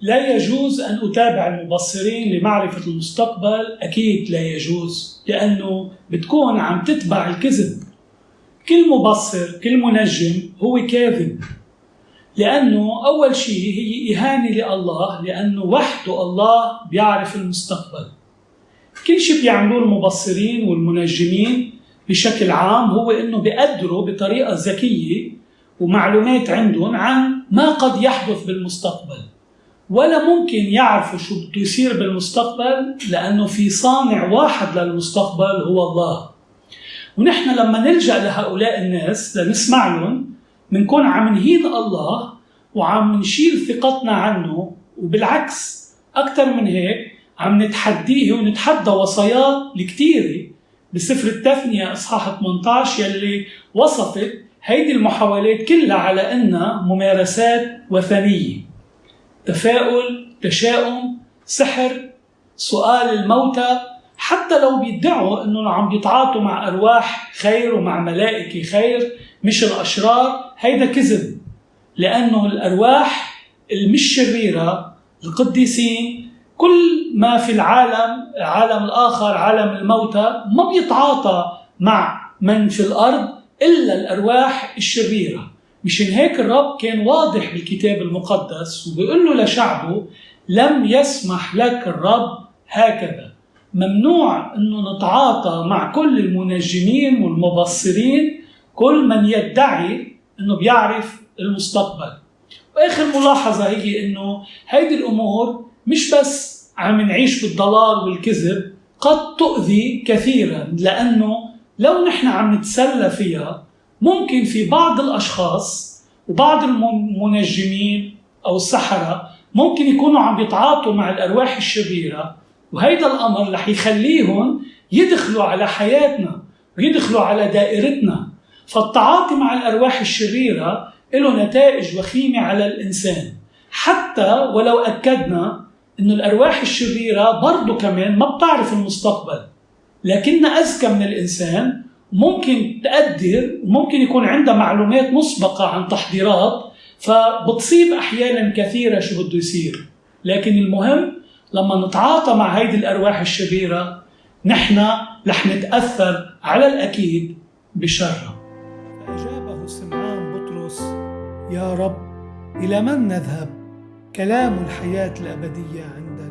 لا يجوز أن أتابع المبصرين لمعرفة المستقبل. أكيد لا يجوز لأنه بتكون عم تتبع الكذب. كل مبصر كل منجم هو كاذب لأنه أول شيء هي إهانة لله لأنه وحده الله بيعرف المستقبل. كل شيء بيعملوه المبصرين والمنجمين بشكل عام هو إنه بيقدروا بطريقة ذكية ومعلومات عندهم عن ما قد يحدث بالمستقبل. ولا ممكن يعرفوا شو بده يصير بالمستقبل لأنه في صانع واحد للمستقبل هو الله. ونحن لما نلجأ لهؤلاء الناس لنسمع لهم بنكون عم نهين الله وعم نشيل ثقتنا عنه وبالعكس أكثر من هيك عم نتحديه ونتحدى وصاياه الكثيره بسفر التثنية إصحاح 18 يلي وصفت هيدي المحاولات كلها على أنها ممارسات وثنية. تفاؤل تشاؤم سحر سؤال الموتى حتى لو بيدعوا انهم عم بيتعاطوا مع أرواح خير ومع ملائكة خير مش الأشرار هيدا كذب. لأنه الأرواح المش شريره القديسين كل ما في العالم العالم الآخر عالم الموتى ما بيتعاطى مع من في الأرض إلا الأرواح الشريرة. مشان هيك الرب كان واضح بالكتاب المقدس وبيقول له لشعبه لم يسمح لك الرب هكذا. ممنوع إنه نتعاطى مع كل المنجمين والمبصرين كل من يدعي إنه بيعرف المستقبل. وآخر ملاحظة هي إنه هيدي الأمور مش بس عم نعيش بالضلال والكذب قد تؤذي كثيرا لأنه لو نحن عم نتسلى فيها ممكن في بعض الأشخاص وبعض المنجمين أو السحره ممكن يكونوا عم بيتعاطوا مع الأرواح الشريرة وهيدا الأمر رح يخليهم يدخلوا على حياتنا ويدخلوا على دائرتنا. فالتعاطي مع الأرواح الشريرة له نتائج وخيمة على الإنسان. حتى ولو أكدنا إنه الأرواح الشريرة برضه كمان ما بتعرف المستقبل لكنها أذكى من الإنسان ممكن تقدر وممكن يكون عندها معلومات مسبقة عن تحضيرات فبتصيب أحيانا كثيرة شو بده يصير. لكن المهم لما نتعاطى مع هيدي الأرواح الشريرة نحن رح نتأثر على الأكيد بشرها. فاجابه سمعان بطرس يا رب إلى من نذهب؟ كلام الحياة الأبدية عندنا.